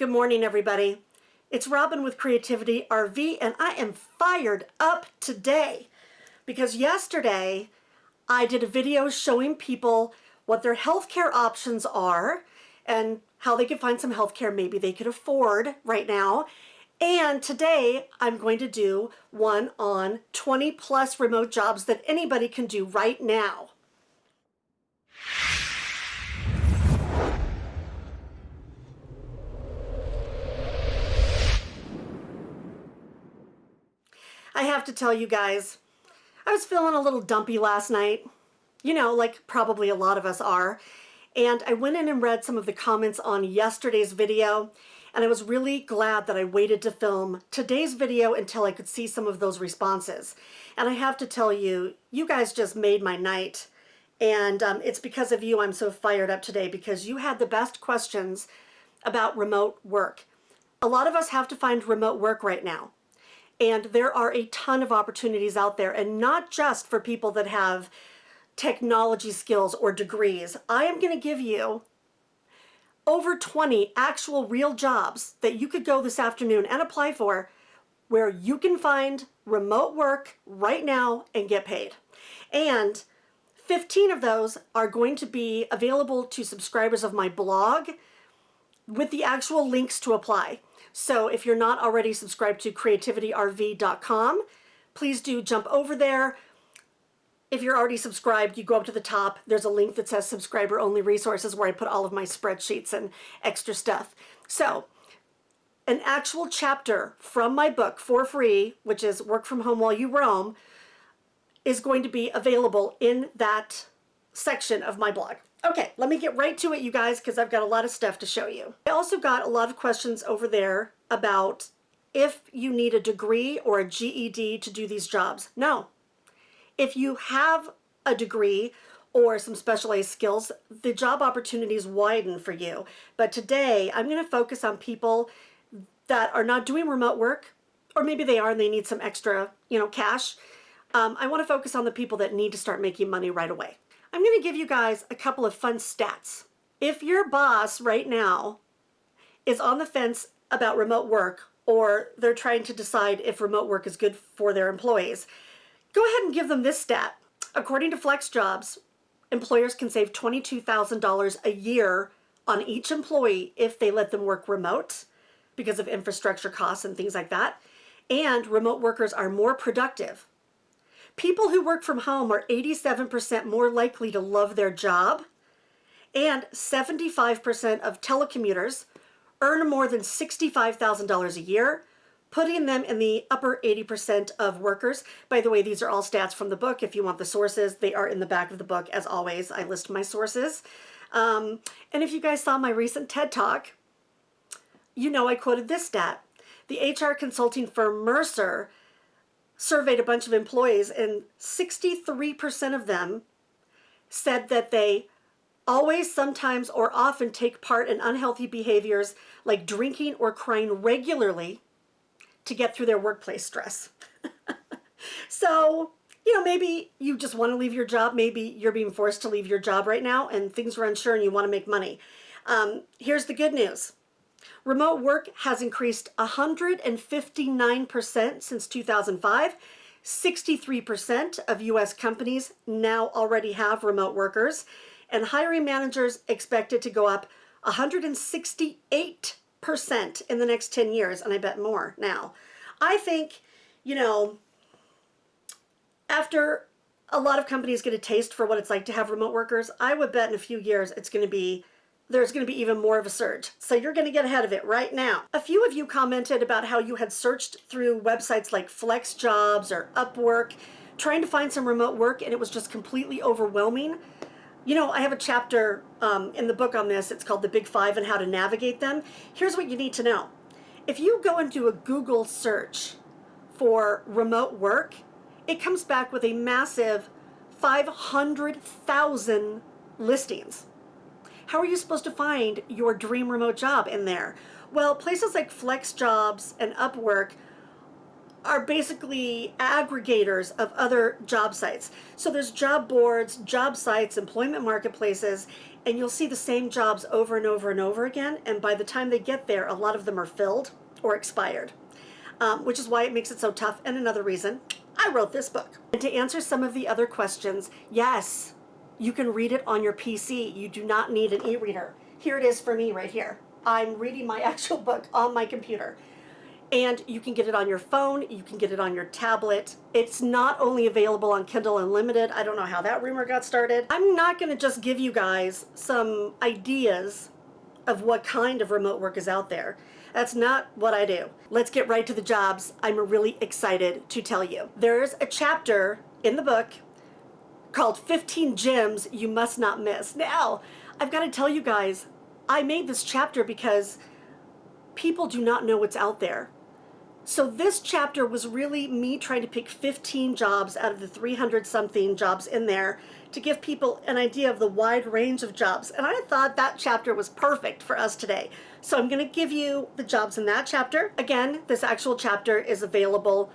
Good morning, everybody. It's Robin with Creativity RV, and I am fired up today because yesterday I did a video showing people what their healthcare options are and how they can find some healthcare maybe they could afford right now. And today I'm going to do one on 20 plus remote jobs that anybody can do right now. I have to tell you guys, I was feeling a little dumpy last night. You know, like probably a lot of us are. And I went in and read some of the comments on yesterday's video, and I was really glad that I waited to film today's video until I could see some of those responses. And I have to tell you, you guys just made my night. And um, it's because of you I'm so fired up today because you had the best questions about remote work. A lot of us have to find remote work right now. And there are a ton of opportunities out there and not just for people that have technology skills or degrees. I am going to give you over 20 actual real jobs that you could go this afternoon and apply for where you can find remote work right now and get paid. And 15 of those are going to be available to subscribers of my blog with the actual links to apply. So if you're not already subscribed to creativityrv.com, please do jump over there. If you're already subscribed, you go up to the top. There's a link that says subscriber only resources where I put all of my spreadsheets and extra stuff. So an actual chapter from my book for free, which is Work From Home While You Roam, is going to be available in that section of my blog. Okay, let me get right to it, you guys, because I've got a lot of stuff to show you. I also got a lot of questions over there about if you need a degree or a GED to do these jobs. No. If you have a degree or some specialized skills, the job opportunities widen for you. But today, I'm going to focus on people that are not doing remote work, or maybe they are and they need some extra, you know, cash. Um, I want to focus on the people that need to start making money right away. I'm going to give you guys a couple of fun stats. If your boss right now is on the fence about remote work or they're trying to decide if remote work is good for their employees, go ahead and give them this stat. According to FlexJobs, employers can save $22,000 a year on each employee if they let them work remote because of infrastructure costs and things like that. And remote workers are more productive People who work from home are 87% more likely to love their job, and 75% of telecommuters earn more than $65,000 a year, putting them in the upper 80% of workers. By the way, these are all stats from the book. If you want the sources, they are in the back of the book. As always, I list my sources. Um, and if you guys saw my recent TED Talk, you know I quoted this stat. The HR consulting firm Mercer surveyed a bunch of employees and 63% of them said that they always, sometimes, or often take part in unhealthy behaviors like drinking or crying regularly to get through their workplace stress. so, you know, maybe you just want to leave your job. Maybe you're being forced to leave your job right now and things are unsure and you want to make money. Um, here's the good news. Remote work has increased 159% since 2005. 63% of U.S. companies now already have remote workers, and hiring managers expect it to go up 168% in the next 10 years, and I bet more now. I think, you know, after a lot of companies get a taste for what it's like to have remote workers, I would bet in a few years it's going to be there's going to be even more of a surge. So you're going to get ahead of it right now. A few of you commented about how you had searched through websites like FlexJobs or Upwork, trying to find some remote work, and it was just completely overwhelming. You know, I have a chapter um, in the book on this. It's called The Big Five and How to Navigate Them. Here's what you need to know. If you go and do a Google search for remote work, it comes back with a massive 500,000 listings. How are you supposed to find your dream remote job in there? Well, places like FlexJobs and Upwork are basically aggregators of other job sites. So there's job boards, job sites, employment marketplaces, and you'll see the same jobs over and over and over again. And by the time they get there, a lot of them are filled or expired, um, which is why it makes it so tough. And another reason, I wrote this book. And to answer some of the other questions, yes, you can read it on your PC. You do not need an e-reader. Here it is for me right here. I'm reading my actual book on my computer. And you can get it on your phone, you can get it on your tablet. It's not only available on Kindle Unlimited. I don't know how that rumor got started. I'm not gonna just give you guys some ideas of what kind of remote work is out there. That's not what I do. Let's get right to the jobs. I'm really excited to tell you. There's a chapter in the book called 15 Gems You Must Not Miss. Now, I've got to tell you guys, I made this chapter because people do not know what's out there. So this chapter was really me trying to pick 15 jobs out of the 300 something jobs in there to give people an idea of the wide range of jobs. And I thought that chapter was perfect for us today. So I'm going to give you the jobs in that chapter. Again, this actual chapter is available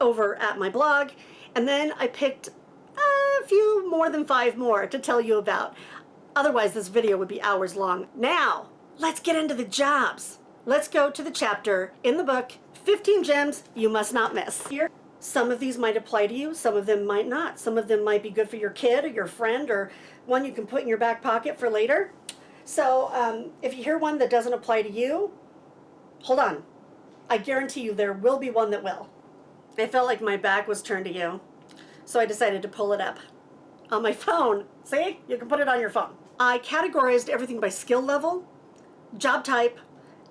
over at my blog. And then I picked a few more than five more to tell you about. Otherwise, this video would be hours long. Now, let's get into the jobs. Let's go to the chapter in the book 15 gems you must not miss. Here, some of these might apply to you, some of them might not. Some of them might be good for your kid or your friend or one you can put in your back pocket for later. So um, if you hear one that doesn't apply to you, hold on. I guarantee you there will be one that will. I felt like my back was turned to you, so I decided to pull it up on my phone. See, you can put it on your phone. I categorized everything by skill level, job type,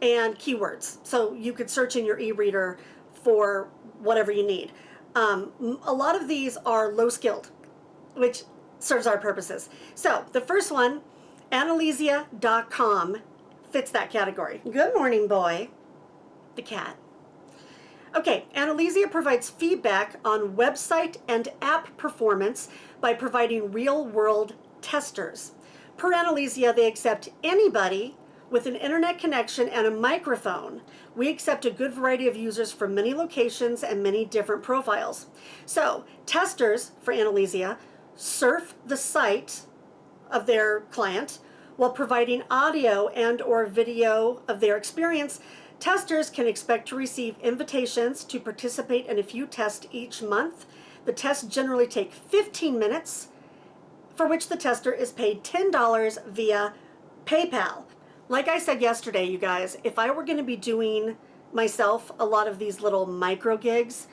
and keywords. So you could search in your e-reader for whatever you need. Um, a lot of these are low skilled, which serves our purposes. So the first one, Analysia.com fits that category. Good morning, boy. The cat. Okay, Analysia provides feedback on website and app performance by providing real-world testers. Per Analysia, they accept anybody with an internet connection and a microphone, we accept a good variety of users from many locations and many different profiles. So testers for Analysia surf the site of their client while providing audio and or video of their experience. Testers can expect to receive invitations to participate in a few tests each month. The tests generally take 15 minutes, for which the tester is paid $10 via PayPal. Like I said yesterday, you guys, if I were going to be doing myself a lot of these little micro gigs,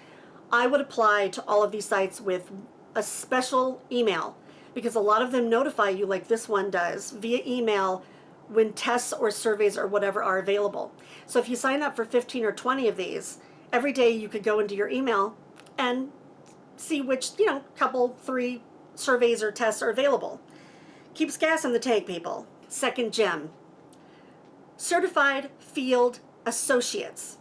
I would apply to all of these sites with a special email because a lot of them notify you like this one does via email when tests or surveys or whatever are available. So if you sign up for 15 or 20 of these, every day you could go into your email and see which, you know, couple, three surveys or tests are available. Keeps gas in the tank, people. Second gem, Certified Field Associates.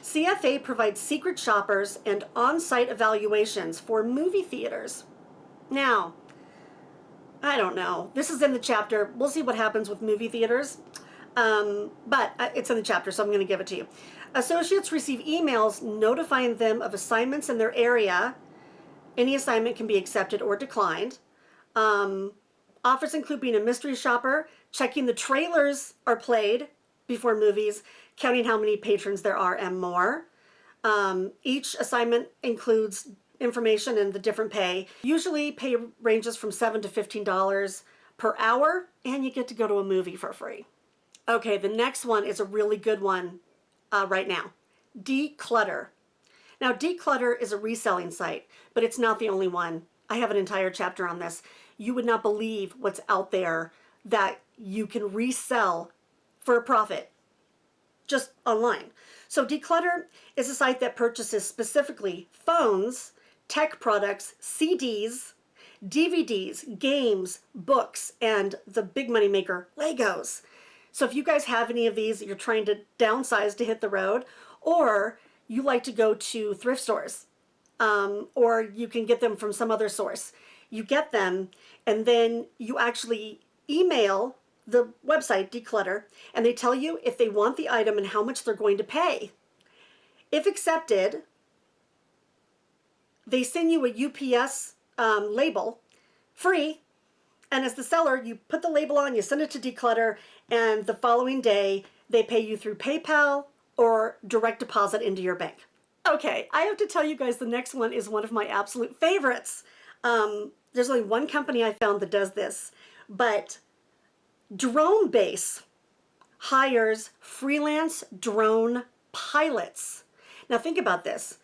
CFA provides secret shoppers and on-site evaluations for movie theaters. Now, I don't know. This is in the chapter. We'll see what happens with movie theaters. Um, but uh, it's in the chapter, so I'm going to give it to you. Associates receive emails notifying them of assignments in their area. Any assignment can be accepted or declined. Um, offers include being a mystery shopper, checking the trailers are played before movies, counting how many patrons there are and more. Um, each assignment includes information and the different pay. Usually pay ranges from 7 to $15 per hour and you get to go to a movie for free. Okay, the next one is a really good one uh, right now. Decluttr. Now Decluttr is a reselling site, but it's not the only one. I have an entire chapter on this. You would not believe what's out there that you can resell for a profit just online. So Decluttr is a site that purchases specifically phones, tech products, CDs, DVDs, games, books, and the big money maker, Legos. So if you guys have any of these that you're trying to downsize to hit the road, or you like to go to thrift stores, um, or you can get them from some other source, you get them and then you actually email the website Decluttr, and they tell you if they want the item and how much they're going to pay. If accepted, they send you a UPS um, label free. And as the seller, you put the label on, you send it to Decluttr, and the following day, they pay you through PayPal or direct deposit into your bank. Okay, I have to tell you guys the next one is one of my absolute favorites. Um, there's only one company I found that does this, but Drone Base hires freelance drone pilots. Now think about this.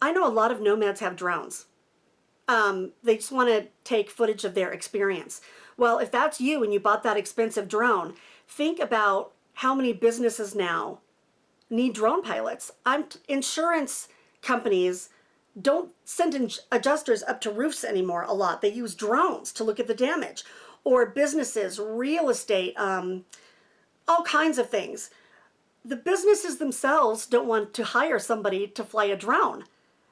I know a lot of nomads have drones. Um, they just want to take footage of their experience. Well, if that's you and you bought that expensive drone, think about how many businesses now need drone pilots. I'm insurance companies don't send adjusters up to roofs anymore a lot. They use drones to look at the damage. Or businesses, real estate, um, all kinds of things. The businesses themselves don't want to hire somebody to fly a drone.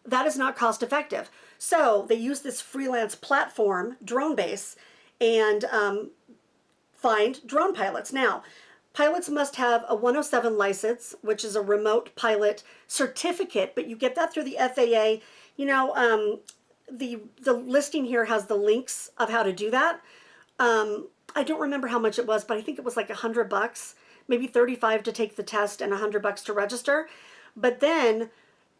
That is not cost effective. So they use this freelance platform, Drone Base, and um, find drone pilots. Now, Pilots must have a 107 license, which is a remote pilot certificate, but you get that through the FAA. You know, um, the, the listing here has the links of how to do that. Um, I don't remember how much it was, but I think it was like a hundred bucks, maybe 35 to take the test and a hundred bucks to register. But then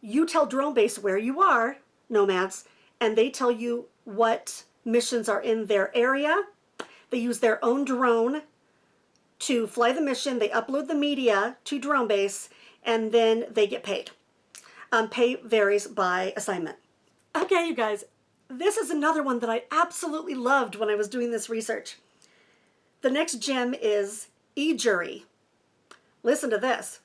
you tell Drone Base where you are, nomads, and they tell you what missions are in their area. They use their own drone to fly the mission, they upload the media to Drone Base, and then they get paid. Um, pay varies by assignment. Okay, you guys, this is another one that I absolutely loved when I was doing this research. The next gem is eJury. Listen to this.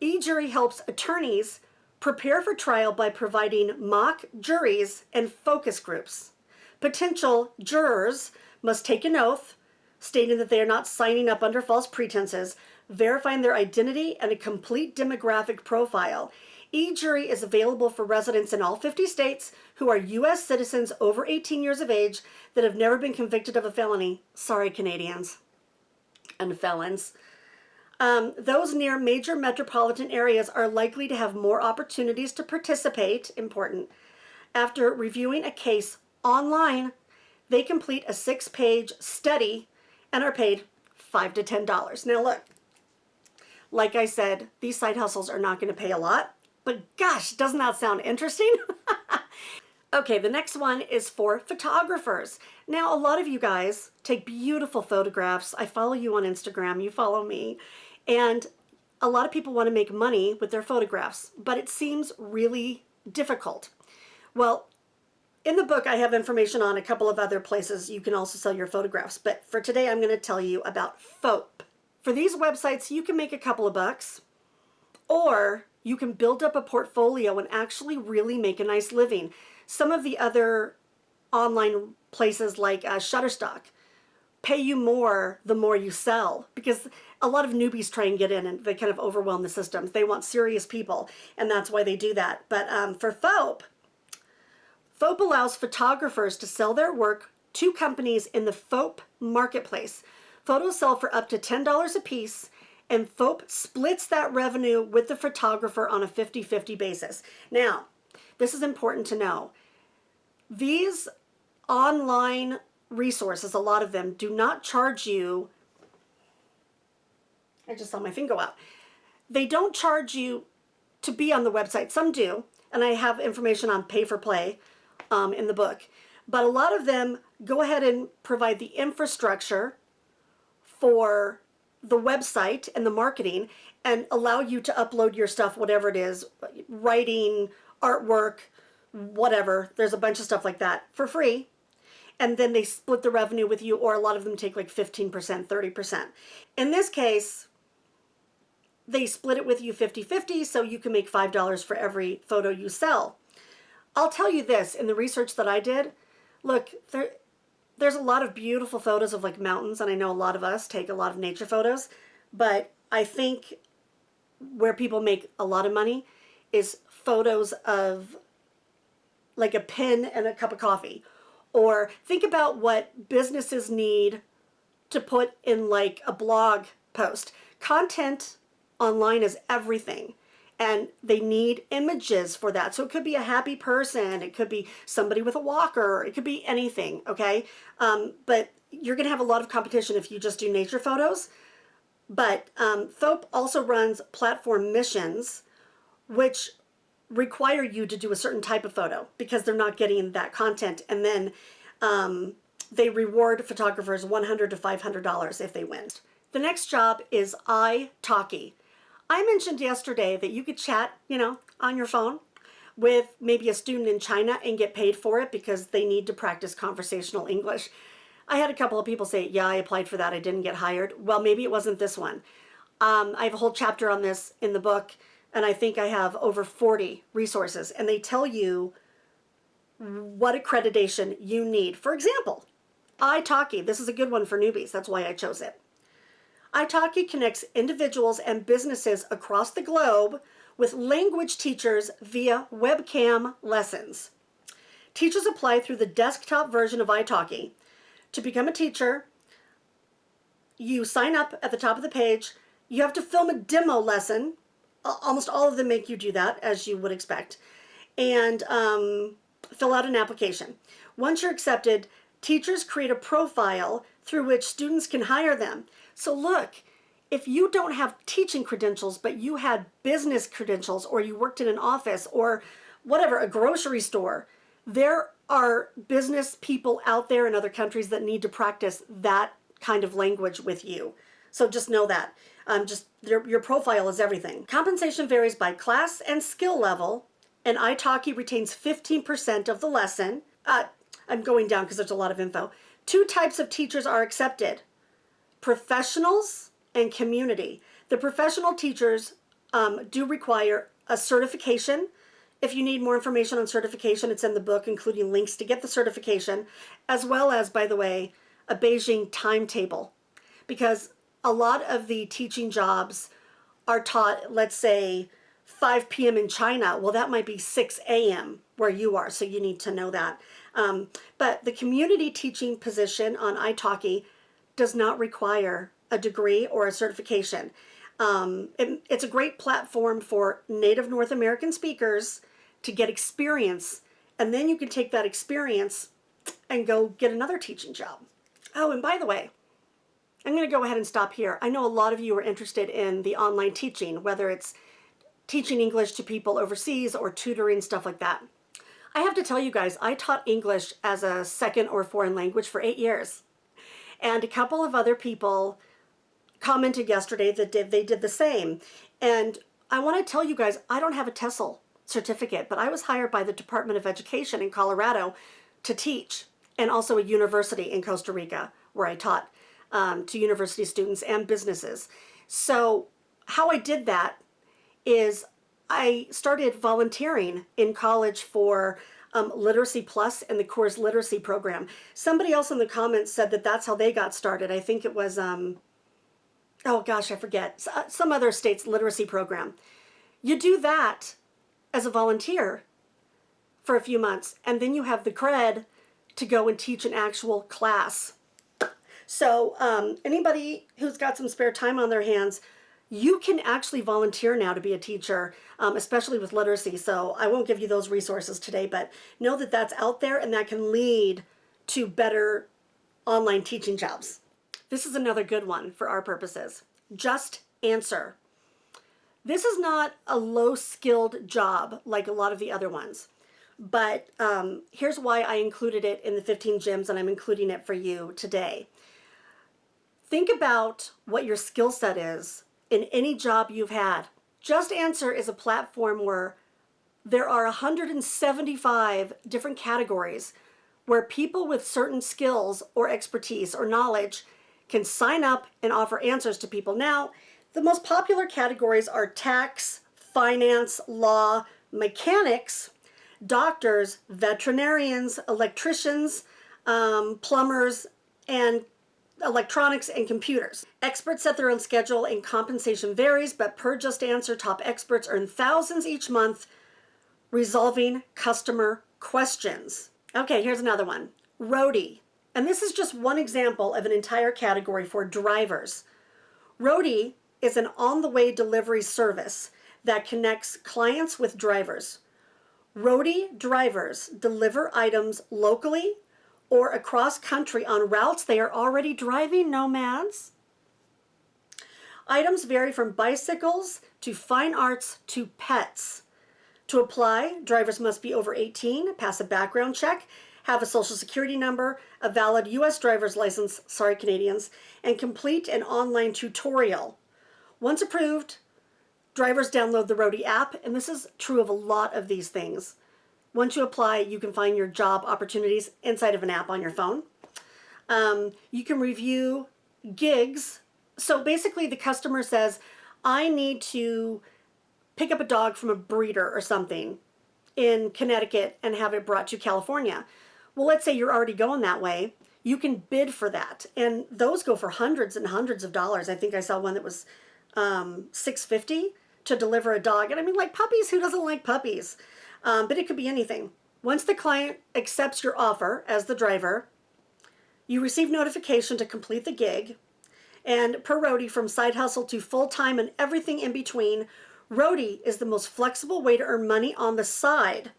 eJury helps attorneys prepare for trial by providing mock juries and focus groups. Potential jurors must take an oath, stating that they are not signing up under false pretenses, verifying their identity and a complete demographic profile. E-Jury is available for residents in all 50 states who are U.S. citizens over 18 years of age that have never been convicted of a felony. Sorry, Canadians and felons. Um, those near major metropolitan areas are likely to have more opportunities to participate, important, after reviewing a case online they complete a six-page study and are paid five to ten dollars. Now look, like I said, these side hustles are not going to pay a lot, but gosh, doesn't that sound interesting? okay, the next one is for photographers. Now, a lot of you guys take beautiful photographs. I follow you on Instagram, you follow me, and a lot of people want to make money with their photographs, but it seems really difficult. Well, in the book, I have information on a couple of other places you can also sell your photographs, but for today, I'm going to tell you about FOAP. For these websites, you can make a couple of bucks, or you can build up a portfolio and actually really make a nice living. Some of the other online places like uh, Shutterstock pay you more the more you sell because a lot of newbies try and get in and they kind of overwhelm the systems. They want serious people and that's why they do that. But um, for FOAP, FOAP allows photographers to sell their work to companies in the FOAP marketplace. Photos sell for up to $10 a piece and FOAP splits that revenue with the photographer on a 50-50 basis. Now, this is important to know. These online resources, a lot of them, do not charge you, I just saw my finger out, they don't charge you to be on the website. Some do, and I have information on pay for play um, in the book. But a lot of them go ahead and provide the infrastructure for the website and the marketing and allow you to upload your stuff, whatever it is, writing, artwork, whatever. There's a bunch of stuff like that for free. And then they split the revenue with you, or a lot of them take like 15%, 30%. In this case, they split it with you 50-50, so you can make $5 for every photo you sell. I'll tell you this, in the research that I did, look, there, there's a lot of beautiful photos of like mountains, and I know a lot of us take a lot of nature photos, but I think where people make a lot of money is photos of like a pen and a cup of coffee. Or think about what businesses need to put in like a blog post. Content online is everything. and they need images for that. So it could be a happy person, it could be somebody with a walker, it could be anything, okay? Um, but you're gonna have a lot of competition if you just do nature photos. But um, also runs platform missions, which require you to do a certain type of photo because they're not getting that content. And then um, they reward photographers 100 to $500 if they win. The next job is italki. I mentioned yesterday that you could chat, you know, on your phone with maybe a student in China and get paid for it because they need to practice conversational English. I had a couple of people say, yeah, I applied for that. I didn't get hired. Well, maybe it wasn't this one. Um, I have a whole chapter on this in the book, and I think I have over 40 resources, and they tell you what accreditation you need. For example, italki. This is a good one for newbies. That's why I chose it. italki connects individuals and businesses across the globe with language teachers via webcam lessons. Teachers apply through the desktop version of italki to become a teacher, you sign up at the top of the page. You have to film a demo lesson. Almost all of them make you do that, as you would expect. And um, fill out an application. Once you're accepted, teachers create a profile through which students can hire them. So look, if you don't have teaching credentials, but you had business credentials, or you worked in an office, or whatever, a grocery store, there are business people out there in other countries that need to practice that kind of language with you. So just know that. Um, just your, your profile is everything. Compensation varies by class and skill level, and italki retains 15% of the lesson. Uh, I'm going down because there's a lot of info. Two types of teachers are accepted, professionals and community. The professional teachers um, do require a certification if you need more information on certification, it's in the book, including links to get the certification, as well as, by the way, a Beijing timetable. Because a lot of the teaching jobs are taught, let's say, 5 p.m. in China. Well, that might be 6 a.m. where you are, so you need to know that. Um, but the community teaching position on italki does not require a degree or a certification. Um, it, it's a great platform for native North American speakers to get experience. And then you can take that experience and go get another teaching job. Oh, and by the way, I'm going to go ahead and stop here. I know a lot of you are interested in the online teaching, whether it's teaching English to people overseas or tutoring, stuff like that. I have to tell you guys, I taught English as a second or foreign language for eight years. And a couple of other people commented yesterday that did, they did the same. And I want to tell you guys, I don't have a TESOL certificate, but I was hired by the Department of Education in Colorado to teach and also a university in Costa Rica where I taught um, to university students and businesses. So how I did that is I started volunteering in college for um, Literacy Plus and the Coors Literacy Program. Somebody else in the comments said that that's how they got started. I think it was, um, oh gosh, I forget, uh, some other state's literacy program. You do that as a volunteer for a few months, and then you have the cred to go and teach an actual class. So um, anybody who's got some spare time on their hands, you can actually volunteer now to be a teacher, um, especially with literacy. So I won't give you those resources today, but know that that's out there and that can lead to better online teaching jobs. This is another good one for our purposes. Just answer. This is not a low-skilled job like a lot of the other ones, but um, here's why I included it in the 15 gems and I'm including it for you today. Think about what your skill set is in any job you've had. Just Answer is a platform where there are 175 different categories where people with certain skills or expertise or knowledge can sign up and offer answers to people. Now, the most popular categories are tax, finance, law, mechanics, doctors, veterinarians, electricians, um, plumbers, and electronics and computers. Experts set their own schedule and compensation varies, but per Just Answer, top experts earn thousands each month resolving customer questions. Okay, here's another one. Roadie. And this is just one example of an entire category for drivers. Roadie is an on-the-way delivery service that connects clients with drivers. Roadie drivers deliver items locally or across country on routes they are already driving, nomads. Items vary from bicycles to fine arts to pets. To apply, drivers must be over 18, pass a background check, have a social security number, a valid U.S. driver's license, sorry Canadians, and complete an online tutorial. Once approved, drivers download the Roadie app, and this is true of a lot of these things. Once you apply, you can find your job opportunities inside of an app on your phone. Um, you can review gigs. So basically the customer says, I need to pick up a dog from a breeder or something in Connecticut and have it brought to California. Well, let's say you're already going that way. You can bid for that. And those go for hundreds and hundreds of dollars. I think I saw one that was um, 650 to deliver a dog. And I mean, like puppies, who doesn't like puppies? Um, but it could be anything. Once the client accepts your offer as the driver, you receive notification to complete the gig. And per roadie, from side hustle to full-time and everything in between, roadie is the most flexible way to earn money on the side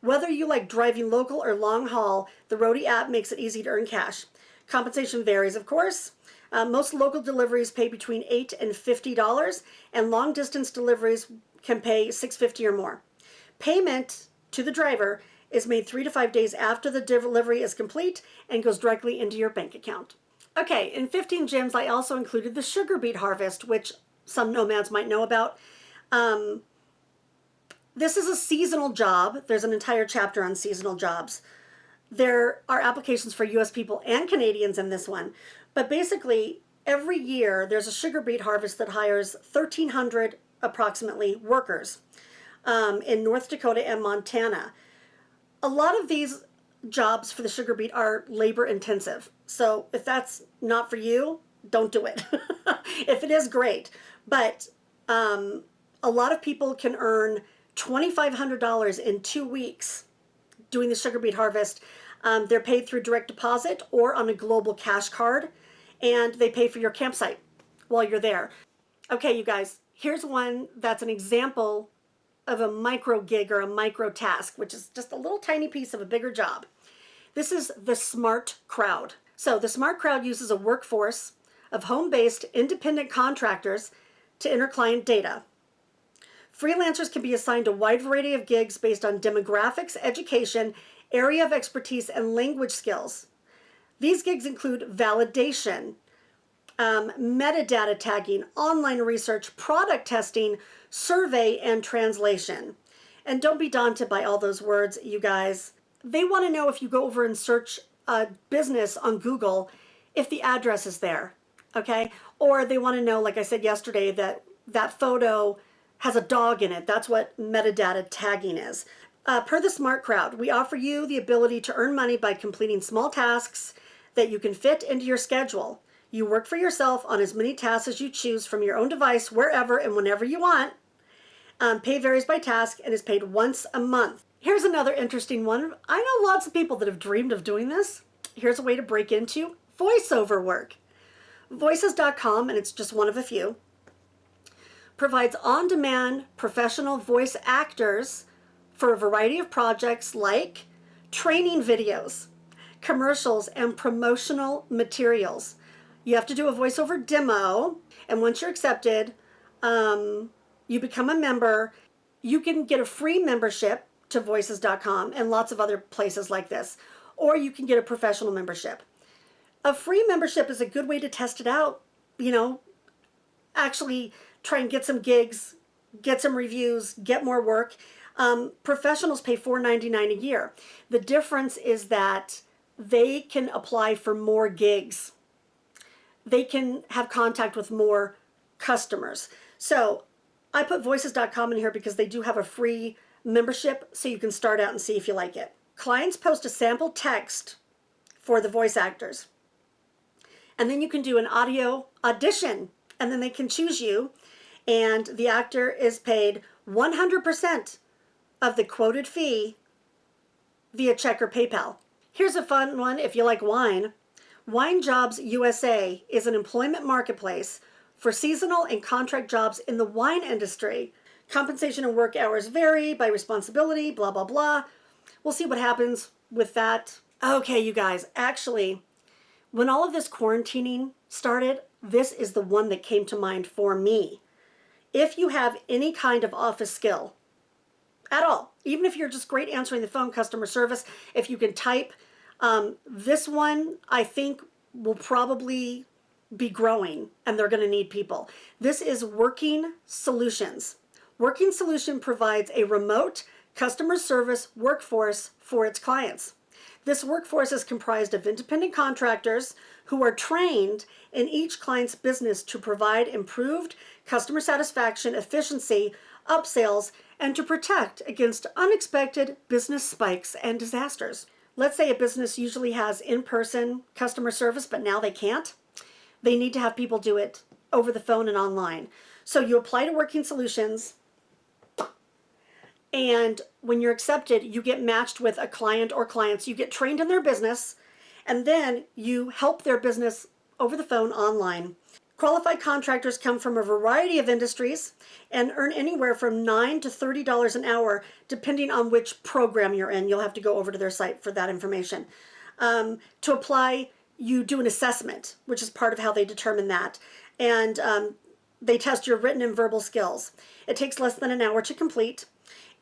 whether you like driving local or long haul, the Roadie app makes it easy to earn cash. Compensation varies, of course. Uh, most local deliveries pay between 8 and $50, and long distance deliveries can pay $6.50 or more. Payment to the driver is made three to five days after the delivery is complete and goes directly into your bank account. Okay, in 15 gems, I also included the sugar beet harvest, which some nomads might know about. Um, this is a seasonal job. There's an entire chapter on seasonal jobs. There are applications for US people and Canadians in this one. But basically, every year there's a sugar beet harvest that hires 1,300 approximately workers um, in North Dakota and Montana. A lot of these jobs for the sugar beet are labor intensive. So if that's not for you, don't do it. if it is, great. But um, a lot of people can earn $2,500 in two weeks doing the sugar beet harvest. Um, they're paid through direct deposit or on a global cash card, and they pay for your campsite while you're there. Okay, you guys, here's one that's an example of a micro gig or a micro task, which is just a little tiny piece of a bigger job. This is the Smart Crowd. So the Smart Crowd uses a workforce of home-based independent contractors to enter client data. Freelancers can be assigned a wide variety of gigs based on demographics, education, area of expertise, and language skills. These gigs include validation, um, metadata tagging, online research, product testing, survey, and translation. And don't be daunted by all those words, you guys. They want to know if you go over and search a business on Google, if the address is there, okay? Or they want to know, like I said yesterday, that that photo has a dog in it. That's what metadata tagging is. Uh, per the Smart Crowd, we offer you the ability to earn money by completing small tasks that you can fit into your schedule. You work for yourself on as many tasks as you choose from your own device, wherever and whenever you want. Um, pay varies by task and is paid once a month. Here's another interesting one. I know lots of people that have dreamed of doing this. Here's a way to break into voiceover work. Voices.com, and it's just one of a few, provides on-demand professional voice actors for a variety of projects like training videos, commercials, and promotional materials. You have to do a voiceover demo, and once you're accepted, um, you become a member. You can get a free membership to voices.com and lots of other places like this, or you can get a professional membership. A free membership is a good way to test it out, you know, actually try and get some gigs, get some reviews, get more work. Um, professionals pay $4.99 a year. The difference is that they can apply for more gigs. They can have contact with more customers. So I put voices.com in here because they do have a free membership so you can start out and see if you like it. Clients post a sample text for the voice actors. And then you can do an audio audition and then they can choose you and the actor is paid 100% of the quoted fee via check or PayPal. Here's a fun one if you like wine. Wine Jobs USA is an employment marketplace for seasonal and contract jobs in the wine industry. Compensation and work hours vary by responsibility, blah, blah, blah. We'll see what happens with that. Okay, you guys, actually, when all of this quarantining started, this is the one that came to mind for me. If you have any kind of office skill at all, even if you're just great answering the phone, customer service, if you can type, um, this one I think will probably be growing and they're going to need people. This is Working Solutions. Working Solution provides a remote customer service workforce for its clients. This workforce is comprised of independent contractors who are trained in each client's business to provide improved customer satisfaction, efficiency, upsells, and to protect against unexpected business spikes and disasters. Let's say a business usually has in-person customer service, but now they can't. They need to have people do it over the phone and online. So you apply to Working Solutions, and when you're accepted, you get matched with a client or clients. You get trained in their business, and then you help their business over the phone online. Qualified contractors come from a variety of industries and earn anywhere from 9 to $30 an hour, depending on which program you're in. You'll have to go over to their site for that information. Um, to apply, you do an assessment, which is part of how they determine that. And um, they test your written and verbal skills. It takes less than an hour to complete.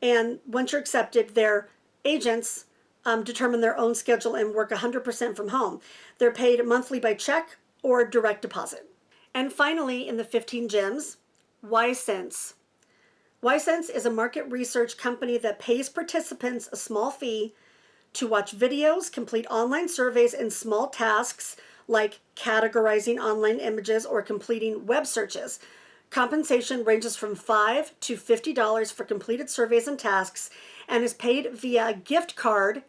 And once you're accepted, their agents um, determine their own schedule and work 100% from home. They're paid monthly by check or direct deposit. And finally, in the 15 gems, Wysense. Wysense is a market research company that pays participants a small fee to watch videos, complete online surveys, and small tasks like categorizing online images or completing web searches. Compensation ranges from 5 to $50 for completed surveys and tasks and is paid via a gift card.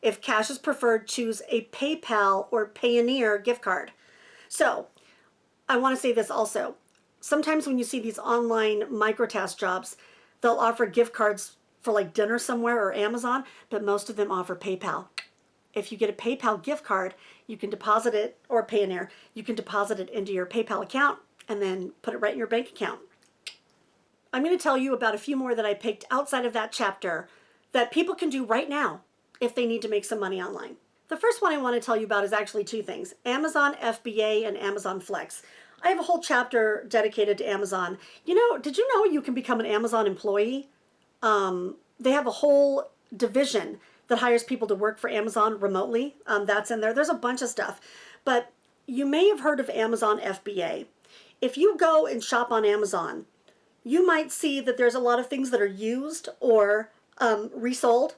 If cash is preferred, choose a PayPal or Payoneer gift card. So I want to say this also. Sometimes when you see these online microtask jobs, they'll offer gift cards for like dinner somewhere or Amazon, but most of them offer PayPal. If you get a PayPal gift card, you can deposit it, or Payoneer, you can deposit it into your PayPal account and then put it right in your bank account. I'm going to tell you about a few more that I picked outside of that chapter that people can do right now if they need to make some money online. The first one I want to tell you about is actually two things, Amazon FBA and Amazon Flex. I have a whole chapter dedicated to Amazon. You know, did you know you can become an Amazon employee? Um, they have a whole division that hires people to work for Amazon remotely. Um, that's in there. There's a bunch of stuff. But you may have heard of Amazon FBA. If you go and shop on Amazon, you might see that there's a lot of things that are used or um, resold.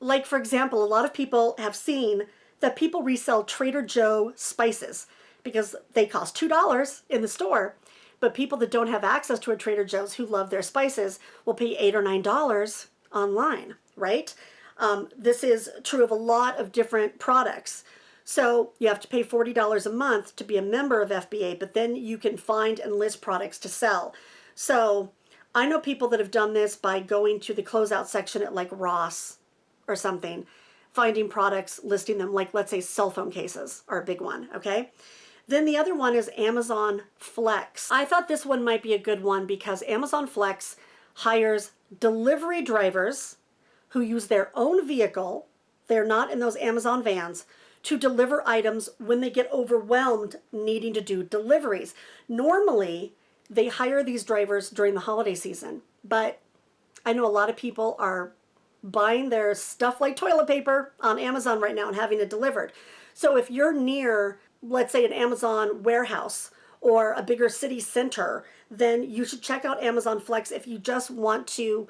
Like, for example, a lot of people have seen that people resell Trader Joe spices because they cost $2 in the store. But people that don't have access to a Trader Joe's who love their spices will pay 8 or $9 online, right? Um, this is true of a lot of different products. So you have to pay $40 a month to be a member of FBA, but then you can find and list products to sell. So I know people that have done this by going to the closeout section at like Ross or something, finding products, listing them, like let's say cell phone cases are a big one, okay? Then the other one is Amazon Flex. I thought this one might be a good one because Amazon Flex hires delivery drivers who use their own vehicle, they're not in those Amazon vans, to deliver items when they get overwhelmed needing to do deliveries. Normally, they hire these drivers during the holiday season, but I know a lot of people are buying their stuff like toilet paper on Amazon right now and having it delivered. So if you're near let's say an Amazon warehouse or a bigger city center, then you should check out Amazon Flex if you just want to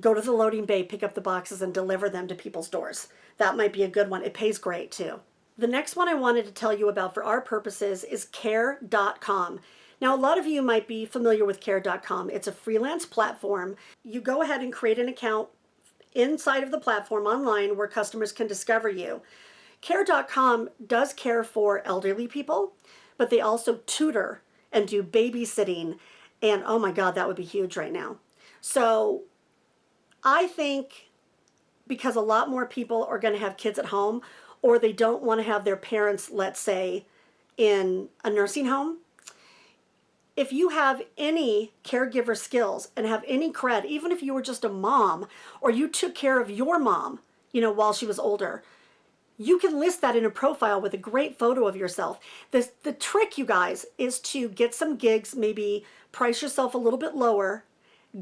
go to the loading bay, pick up the boxes, and deliver them to people's doors. That might be a good one. It pays great too. The next one I wanted to tell you about for our purposes is care.com. Now, a lot of you might be familiar with care.com. It's a freelance platform. You go ahead and create an account inside of the platform online where customers can discover you. Care.com does care for elderly people, but they also tutor and do babysitting. And oh my God, that would be huge right now. So I think because a lot more people are going to have kids at home or they don't want to have their parents, let's say, in a nursing home, if you have any caregiver skills and have any cred, even if you were just a mom or you took care of your mom, you know, while she was older, you can list that in a profile with a great photo of yourself. The, the trick, you guys, is to get some gigs, maybe price yourself a little bit lower,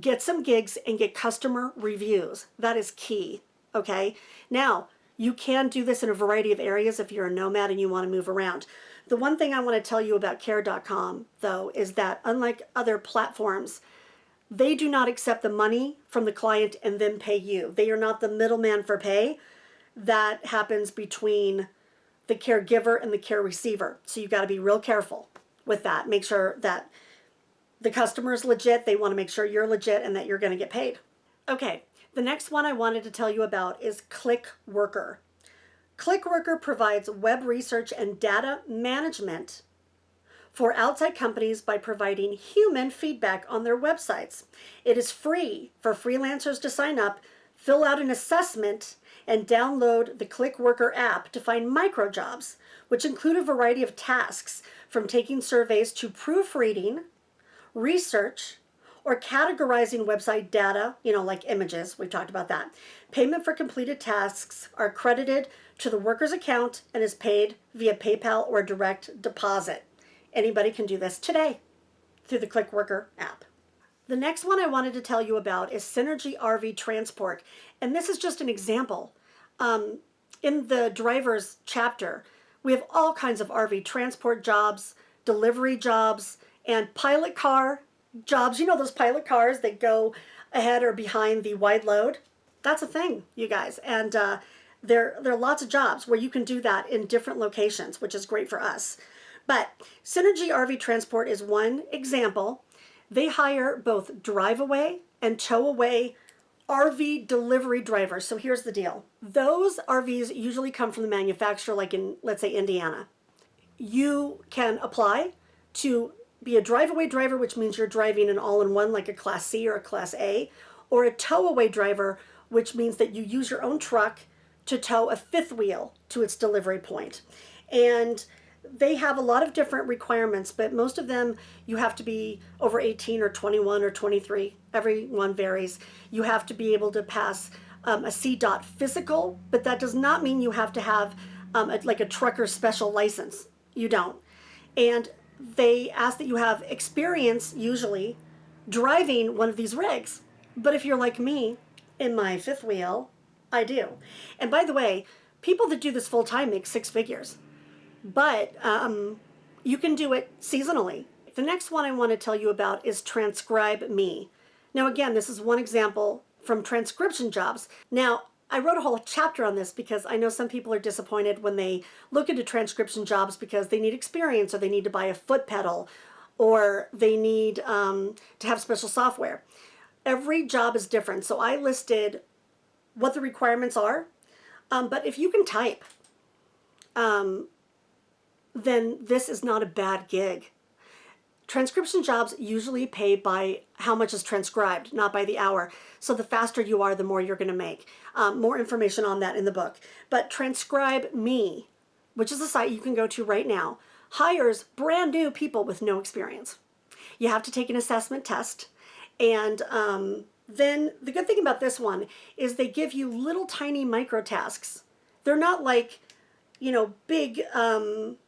get some gigs and get customer reviews. That is key, okay? Now, you can do this in a variety of areas if you're a nomad and you want to move around. The one thing I want to tell you about care.com, though, is that unlike other platforms, they do not accept the money from the client and then pay you. They are not the middleman for pay that happens between the caregiver and the care receiver. So you've got to be real careful with that. Make sure that the customer is legit. They want to make sure you're legit and that you're going to get paid. Okay, the next one I wanted to tell you about is ClickWorker. ClickWorker provides web research and data management for outside companies by providing human feedback on their websites. It is free for freelancers to sign up, fill out an assessment, and download the ClickWorker app to find micro jobs, which include a variety of tasks from taking surveys to proofreading, research, or categorizing website data, you know, like images, we talked about that. Payment for completed tasks are credited to the worker's account and is paid via PayPal or direct deposit. Anybody can do this today through the ClickWorker app. The next one I wanted to tell you about is Synergy RV Transport. And this is just an example. Um, in the driver's chapter, we have all kinds of RV transport jobs, delivery jobs, and pilot car jobs. You know those pilot cars that go ahead or behind the wide load? That's a thing, you guys. And uh, there, there are lots of jobs where you can do that in different locations, which is great for us. But Synergy RV Transport is one example. They hire both drive away and tow away RV delivery drivers. So here's the deal. Those RVs usually come from the manufacturer, like in, let's say, Indiana. You can apply to be a drive-away driver, which means you're driving an all-in-one like a Class C or a Class A, or a tow-away driver, which means that you use your own truck to tow a fifth wheel to its delivery point. And they have a lot of different requirements, but most of them you have to be over 18 or 21 or 23. Everyone varies. You have to be able to pass um, a CDOT physical, but that does not mean you have to have um, a, like a trucker special license. You don't. And they ask that you have experience, usually, driving one of these rigs. But if you're like me, in my fifth wheel, I do. And by the way, people that do this full time make six figures. But um, you can do it seasonally. The next one I want to tell you about is Transcribe Me. Now again, this is one example from transcription jobs. Now, I wrote a whole chapter on this because I know some people are disappointed when they look into transcription jobs because they need experience or they need to buy a foot pedal or they need um, to have special software. Every job is different, so I listed what the requirements are. Um, but if you can type, um, then this is not a bad gig. Transcription jobs usually pay by how much is transcribed, not by the hour. So the faster you are, the more you're going to make. Um, more information on that in the book. But Transcribe Me, which is a site you can go to right now, hires brand new people with no experience. You have to take an assessment test. And um, then the good thing about this one is they give you little tiny micro tasks. They're not like, you know, big um,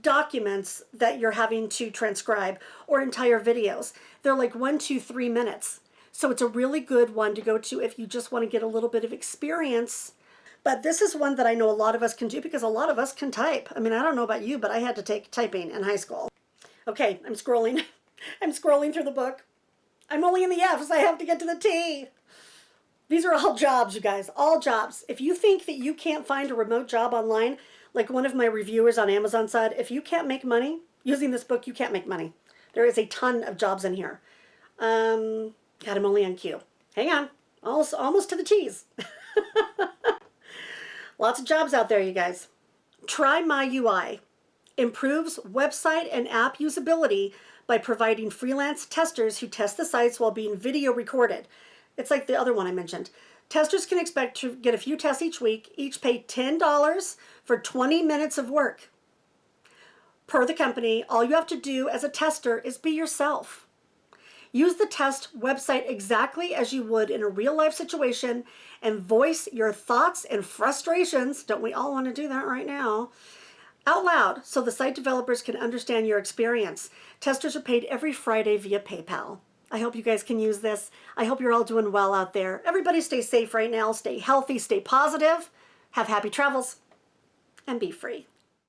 documents that you're having to transcribe or entire videos. They're like one, two, three minutes. So it's a really good one to go to if you just want to get a little bit of experience. But this is one that I know a lot of us can do because a lot of us can type. I mean, I don't know about you, but I had to take typing in high school. Okay, I'm scrolling. I'm scrolling through the book. I'm only in the F's. I have to get to the T. These are all jobs, you guys, all jobs. If you think that you can't find a remote job online, like one of my reviewers on Amazon said, if you can't make money using this book, you can't make money. There is a ton of jobs in here. Um, God, I'm only on cue. Hang on. Almost, almost to the cheese. Lots of jobs out there, you guys. Try My UI. Improves website and app usability by providing freelance testers who test the sites while being video recorded. It's like the other one I mentioned. Testers can expect to get a few tests each week, each pay $10 for 20 minutes of work. Per the company, all you have to do as a tester is be yourself. Use the test website exactly as you would in a real life situation and voice your thoughts and frustrations. Don't we all want to do that right now? Out loud so the site developers can understand your experience. Testers are paid every Friday via PayPal. I hope you guys can use this. I hope you're all doing well out there. Everybody stay safe right now. Stay healthy, stay positive, have happy travels, and be free.